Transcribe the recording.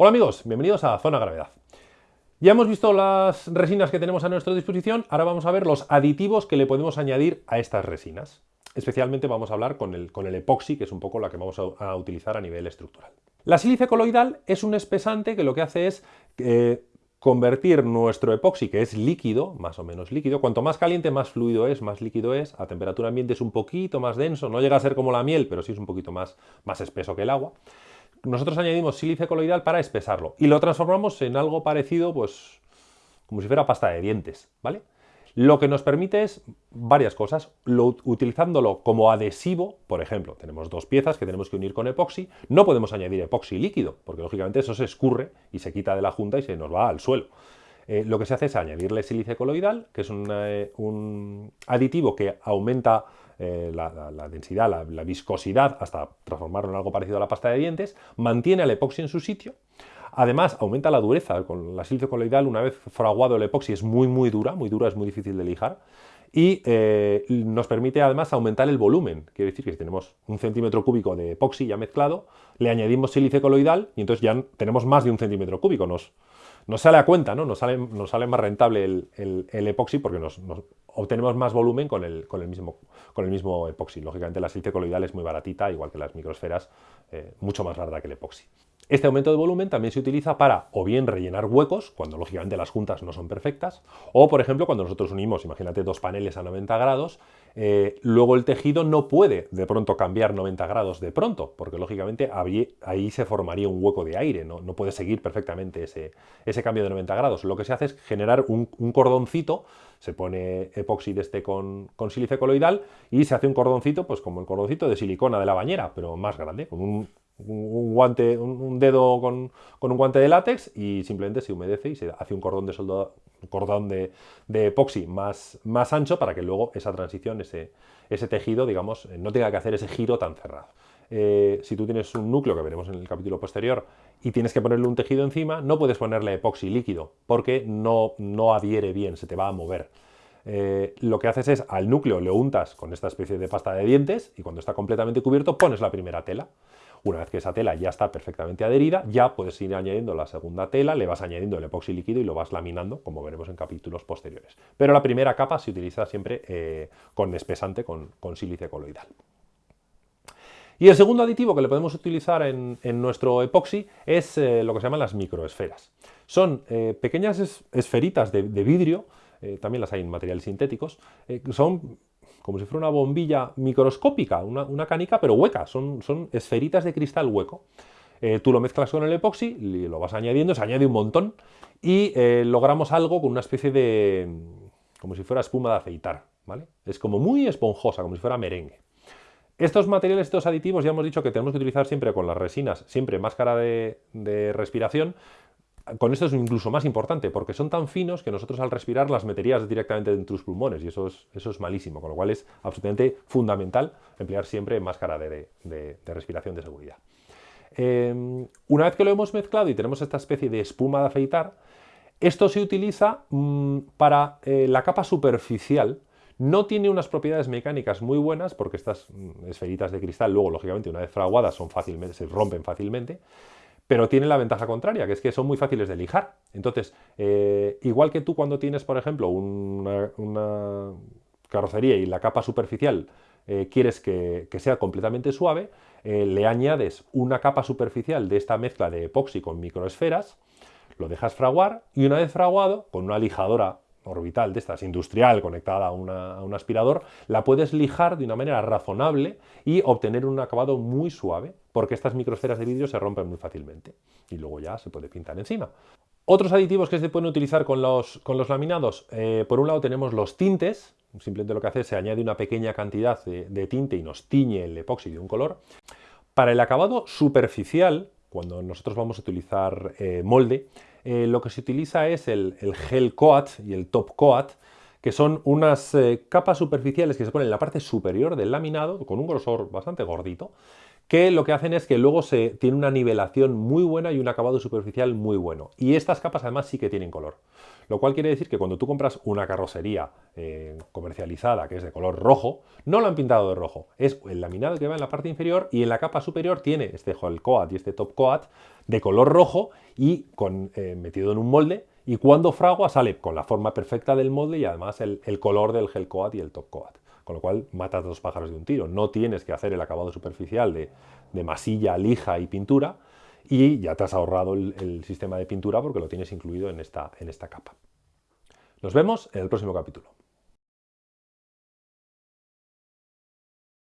Hola amigos, bienvenidos a Zona Gravedad. Ya hemos visto las resinas que tenemos a nuestra disposición, ahora vamos a ver los aditivos que le podemos añadir a estas resinas. Especialmente vamos a hablar con el, epoxi, que es un poco la que vamos a, utilizar a nivel estructural. La sílice coloidal es un espesante que lo que hace es eh, convertir nuestro epoxi, que es líquido, más o menos líquido, cuanto más caliente, más fluido es, más líquido es, a temperatura ambiente es un poquito más denso, no llega a ser como la miel, pero sí es un poquito más espeso que el agua nosotros añadimos sílice coloidal para espesarlo y lo transformamos en algo parecido, pues, como si fuera pasta de dientes, ¿vale? Lo que nos permite es varias cosas, utilizándolo como adhesivo, por ejemplo, tenemos dos piezas que tenemos que unir con epoxi, no podemos añadir epoxi líquido, porque lógicamente eso se escurre y se quita de la junta y se nos va al suelo. Eh, lo que se hace es añadirle sílice coloidal, que es eh, un aditivo que aumenta eh, la, densidad, la, viscosidad, hasta transformarlo en algo parecido a la pasta de dientes, mantiene el epoxi en su sitio, Además, aumenta la dureza. Con la sílice coloidal, una vez fraguado el epoxi, es muy, muy dura. Muy dura, es muy difícil de lijar. Y eh, nos permite, además, aumentar el volumen. Quiere decir que si tenemos un centímetro cúbico de epoxi ya mezclado, le añadimos sílice coloidal y entonces ya tenemos más de un centímetro cúbico. Nos, nos sale a cuenta, ¿no? Nos sale, nos sale más rentable el, epoxi porque nos, obtenemos más volumen con el, con, el mismo, con el mismo epoxi. Lógicamente la sílice coloidal es muy baratita, igual que las microsferas, eh, mucho más barata que el epoxi. Este aumento de volumen también se utiliza para o bien rellenar huecos, cuando lógicamente las juntas no son perfectas, o por ejemplo cuando nosotros unimos, imagínate, dos paneles a 90 grados, eh, luego el tejido no puede de pronto cambiar 90 grados de pronto, porque lógicamente ahí, se formaría un hueco de aire, no, no puede seguir perfectamente ese, ese, cambio de 90 grados. Lo que se hace es generar un, cordoncito, se pone epoxi de este con, con sílice coloidal y se hace un cordoncito, pues como el cordoncito de silicona de la bañera, pero más grande, con un un guante, dedo con, un guante de látex y simplemente se humedece y se hace un cordón de soldado, cordón de, epoxi más, más, ancho para que luego esa transición, ese, ese, tejido, digamos, eh, no tenga que hacer ese giro tan cerrado. Eh, si tú tienes un núcleo, que veremos en el capítulo posterior, y tienes que ponerle un tejido encima, no puedes ponerle epoxi líquido, porque no, no adhiere bien, se te va a mover. Eh, lo que haces es al núcleo le untas con esta especie de pasta de dientes y cuando está completamente cubierto pones la primera tela. Una vez que esa tela ya está perfectamente adherida, ya puedes ir añadiendo la segunda tela, le vas añadiendo el epoxi líquido y lo vas laminando, como veremos en capítulos posteriores. Pero la primera capa se utiliza siempre eh, con espesante, con, sílice coloidal. Y el segundo aditivo que le podemos utilizar en, nuestro epoxi es eh, lo que se llaman las microesferas. Son eh, pequeñas esferitas de, vidrio, también las hay en materiales sintéticos, son como si fuera una bombilla microscópica, una, canica, pero hueca, son, son, esferitas de cristal hueco. Eh, tú lo mezclas con el epoxi, y lo vas añadiendo, se añade un montón, y eh, logramos algo con una especie de... como si fuera espuma de afeitar, ¿vale? Es como muy esponjosa, como si fuera merengue. Estos materiales, estos aditivos, ya hemos dicho que tenemos que utilizar siempre con las resinas, siempre máscara de respiración, con esto es incluso más importante, porque son tan finos que nosotros al respirar las meterías directamente en tus pulmones, y eso es, eso es malísimo, con lo cual es absolutamente fundamental emplear siempre máscara de, respiración de seguridad. Em, una vez que lo hemos mezclado y tenemos esta especie de espuma de afeitar, esto se utiliza mm, para eh, la capa superficial, no tiene unas propiedades mecánicas muy buenas porque estas mm, esferitas de cristal luego, lógicamente, una vez fraguadas son fácilmente, se rompen fácilmente, pero tiene la ventaja contraria, que es que son muy fáciles de lijar. Entonces, eh, igual que tú cuando tienes, por ejemplo, una, carrocería y la capa superficial eh, quieres que, sea completamente suave, eh, le añades una capa superficial de esta mezcla de epoxi con microesferas, lo dejas fraguar y una vez fraguado, con una lijadora orbital de estas, industrial, conectada a, un aspirador, la puedes lijar de una manera razonable y obtener un acabado muy suave porque estas microesferas de vidrio se rompen muy fácilmente y luego ya se puede pintar encima. Otros aditivos que se pueden utilizar con los, con los laminados, eh, por un lado tenemos los tintes, simplemente lo que hace es se añade una pequeña cantidad de, tinte y nos tiñe el epoxi de un color. Para el acabado superficial, cuando nosotros vamos a utilizar eh, molde, eh, lo que se utiliza es el, gel coat y el top coat, que son unas capas superficiales que se ponen en la parte superior del laminado, con un grosor bastante gordito, que lo que hacen es que luego se tiene una nivelación muy buena y un acabado superficial muy bueno. Y estas capas además sí que tienen color. Lo cual quiere decir que cuando tú compras una carrocería eh, comercializada que es de color rojo, no lo han pintado de rojo. Es el laminado que va en la parte inferior y en la capa superior tiene este coat y este top coat de color rojo y con, eh, metido en un molde. Y cuando fragua sale con la forma perfecta del molde y además el, el color del gel coat y el top coat. Con lo cual matas dos pájaros de un tiro. No tienes que hacer el acabado superficial de, masilla, lija y pintura y ya te has ahorrado el, sistema de pintura porque lo tienes incluido en esta, en esta capa. Nos vemos en el próximo capítulo.